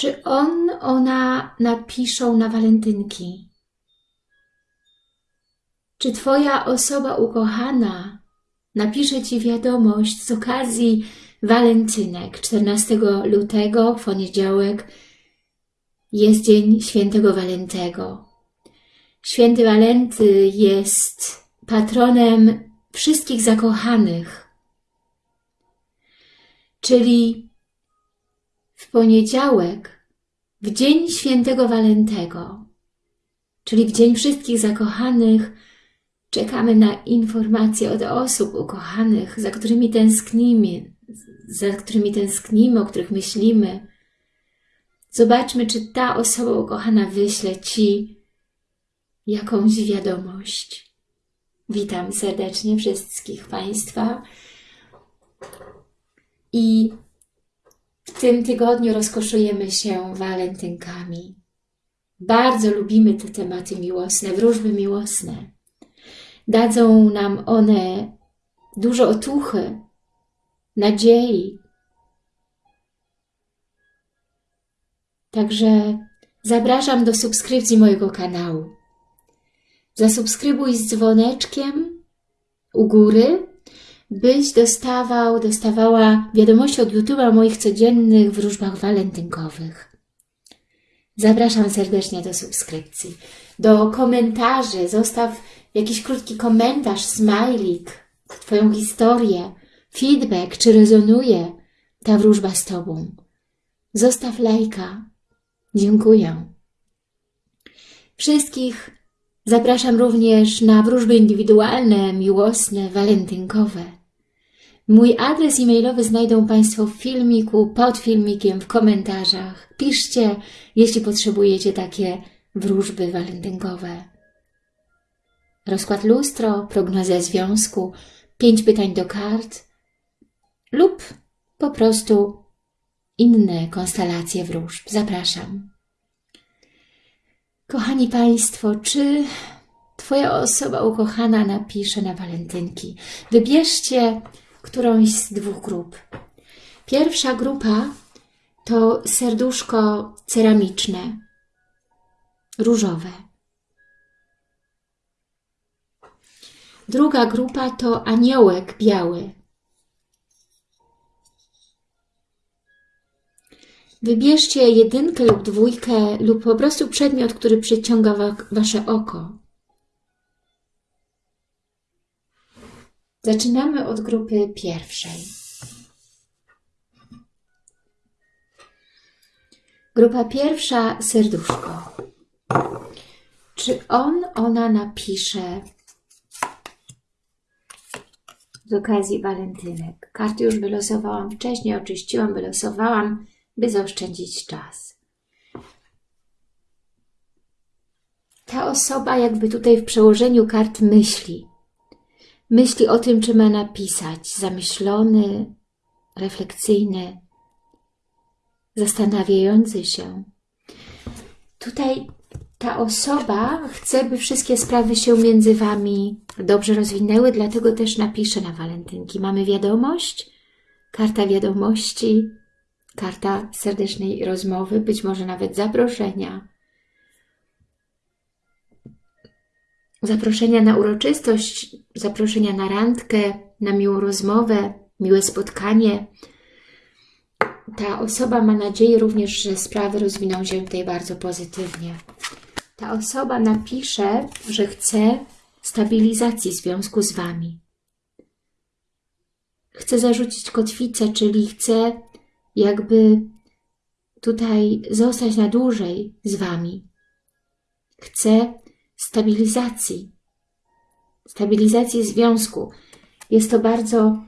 Czy on, ona napiszą na walentynki? Czy Twoja osoba ukochana napisze Ci wiadomość z okazji walentynek 14 lutego, w poniedziałek, jest Dzień Świętego Walentego. Święty Walenty jest patronem wszystkich zakochanych, czyli w poniedziałek, w Dzień Świętego Walentego, czyli w Dzień Wszystkich Zakochanych, czekamy na informacje od osób ukochanych, za którymi tęsknimy, za którymi tęsknimy, o których myślimy. Zobaczmy, czy ta osoba ukochana wyśle Ci jakąś wiadomość. Witam serdecznie wszystkich Państwa i w tym tygodniu rozkoszujemy się walentynkami. Bardzo lubimy te tematy miłosne, wróżby miłosne. Dadzą nam one dużo otuchy, nadziei. Także zapraszam do subskrypcji mojego kanału. Zasubskrybuj z dzwoneczkiem u góry, byś dostawał, dostawała wiadomości od YouTube'a o moich codziennych wróżbach walentynkowych. Zapraszam serdecznie do subskrypcji. Do komentarzy zostaw jakiś krótki komentarz, smajlik, Twoją historię, feedback, czy rezonuje ta wróżba z Tobą. Zostaw lajka. Dziękuję. Wszystkich zapraszam również na wróżby indywidualne, miłosne, walentynkowe. Mój adres e-mailowy znajdą Państwo w filmiku, pod filmikiem, w komentarzach. Piszcie, jeśli potrzebujecie takie wróżby walentynkowe. Rozkład lustro, prognozja związku, pięć pytań do kart lub po prostu inne konstelacje wróżb. Zapraszam. Kochani Państwo, czy Twoja osoba ukochana napisze na walentynki? Wybierzcie którąś z dwóch grup. Pierwsza grupa to serduszko ceramiczne, różowe. Druga grupa to aniołek biały. Wybierzcie jedynkę lub dwójkę lub po prostu przedmiot, który przyciąga wa Wasze oko. Zaczynamy od grupy pierwszej. Grupa pierwsza, serduszko. Czy on, ona napisze z okazji walentynek? Karty już wylosowałam wcześniej, oczyściłam, wylosowałam, by zaoszczędzić czas. Ta osoba jakby tutaj w przełożeniu kart myśli. Myśli o tym, czy ma napisać. Zamyślony, refleksyjny, zastanawiający się. Tutaj ta osoba chce, by wszystkie sprawy się między Wami dobrze rozwinęły, dlatego też napiszę na walentynki. Mamy wiadomość, karta wiadomości, karta serdecznej rozmowy, być może nawet zaproszenia. Zaproszenia na uroczystość, zaproszenia na randkę, na miłą rozmowę, miłe spotkanie. Ta osoba ma nadzieję również, że sprawy rozwiną się tutaj bardzo pozytywnie. Ta osoba napisze, że chce stabilizacji związku z Wami. Chce zarzucić kotwicę, czyli chce jakby tutaj zostać na dłużej z Wami. Chce stabilizacji, stabilizacji związku. Jest to bardzo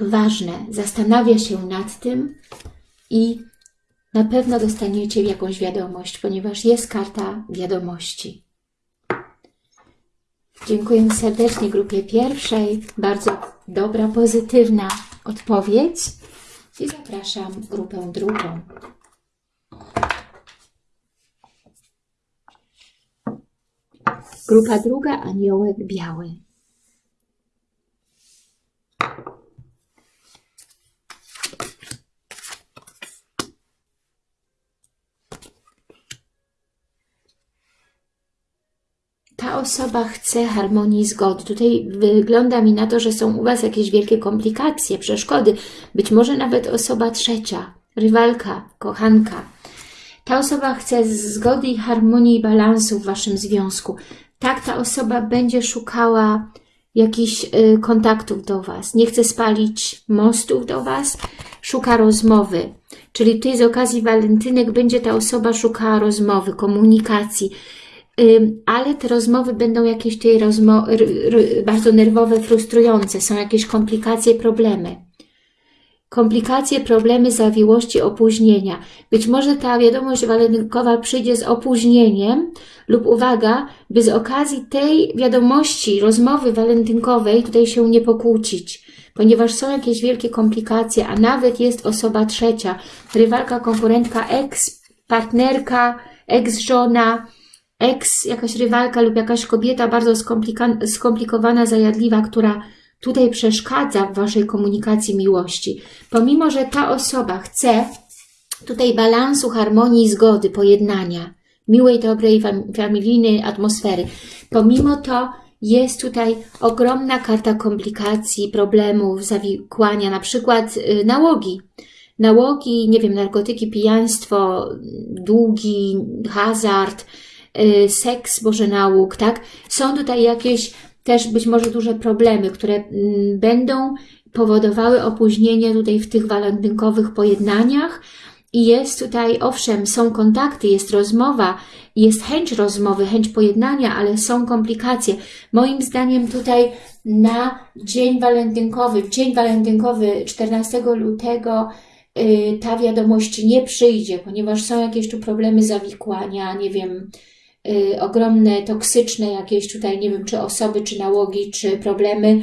ważne. Zastanawia się nad tym i na pewno dostaniecie jakąś wiadomość, ponieważ jest karta wiadomości. Dziękuję serdecznie grupie pierwszej. Bardzo dobra, pozytywna odpowiedź. I zapraszam grupę drugą. Grupa druga, aniołek biały. Ta osoba chce harmonii i zgody. Tutaj wygląda mi na to, że są u Was jakieś wielkie komplikacje, przeszkody. Być może nawet osoba trzecia, rywalka, kochanka. Ta osoba chce zgody i harmonii i balansu w Waszym związku. Tak, ta osoba będzie szukała jakichś y, kontaktów do Was. Nie chce spalić mostów do Was, szuka rozmowy. Czyli tutaj z okazji walentynek będzie ta osoba szukała rozmowy, komunikacji. Ym, ale te rozmowy będą jakieś r, bardzo nerwowe, frustrujące. Są jakieś komplikacje, problemy komplikacje, problemy, zawiłości, opóźnienia. Być może ta wiadomość walentynkowa przyjdzie z opóźnieniem lub uwaga, by z okazji tej wiadomości, rozmowy walentynkowej tutaj się nie pokłócić, ponieważ są jakieś wielkie komplikacje, a nawet jest osoba trzecia, rywalka, konkurentka, ex, partnerka, ex-żona, ex, jakaś rywalka lub jakaś kobieta bardzo skomplikowana, zajadliwa, która tutaj przeszkadza w Waszej komunikacji miłości. Pomimo, że ta osoba chce tutaj balansu, harmonii, zgody, pojednania, miłej, dobrej, familijnej atmosfery, pomimo to jest tutaj ogromna karta komplikacji, problemów, zawikłania, na przykład y, nałogi. Nałogi, nie wiem, narkotyki, pijaństwo, długi, hazard, y, seks, boże nałóg, tak? Są tutaj jakieś też być może duże problemy, które mm, będą powodowały opóźnienie tutaj w tych walentynkowych pojednaniach, i jest tutaj, owszem, są kontakty, jest rozmowa, jest chęć rozmowy, chęć pojednania, ale są komplikacje. Moim zdaniem tutaj na dzień walentynkowy, dzień walentynkowy 14 lutego yy, ta wiadomość nie przyjdzie, ponieważ są jakieś tu problemy zawikłania, nie wiem, y, ogromne, toksyczne jakieś tutaj, nie wiem, czy osoby, czy nałogi, czy problemy,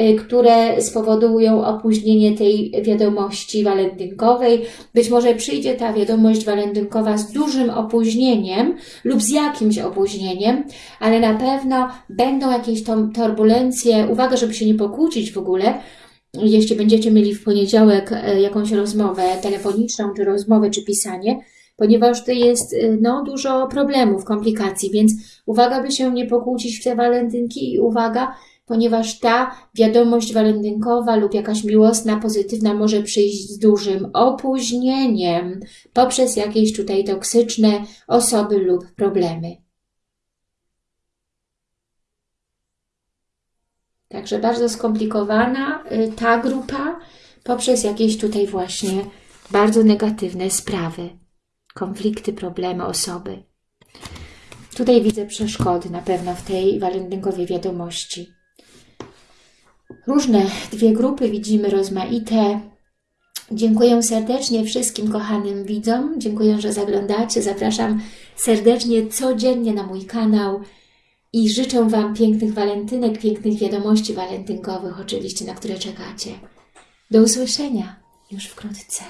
y, które spowodują opóźnienie tej wiadomości walentynkowej. Być może przyjdzie ta wiadomość walentynkowa z dużym opóźnieniem lub z jakimś opóźnieniem, ale na pewno będą jakieś turbulencje. Uwaga, żeby się nie pokłócić w ogóle, jeśli będziecie mieli w poniedziałek y, jakąś rozmowę telefoniczną, czy rozmowę, czy pisanie, ponieważ to jest y, no, dużo problemów, komplikacji, więc uwaga, by się nie pokłócić w te walentynki i uwaga, ponieważ ta wiadomość walentynkowa lub jakaś miłosna, pozytywna może przyjść z dużym opóźnieniem poprzez jakieś tutaj toksyczne osoby lub problemy. Także bardzo skomplikowana y, ta grupa poprzez jakieś tutaj właśnie bardzo negatywne sprawy konflikty, problemy, osoby. Tutaj widzę przeszkody na pewno w tej walentynkowej wiadomości. Różne dwie grupy widzimy rozmaite. Dziękuję serdecznie wszystkim kochanym widzom. Dziękuję, że zaglądacie. Zapraszam serdecznie codziennie na mój kanał i życzę Wam pięknych walentynek, pięknych wiadomości walentynkowych oczywiście, na które czekacie. Do usłyszenia już wkrótce.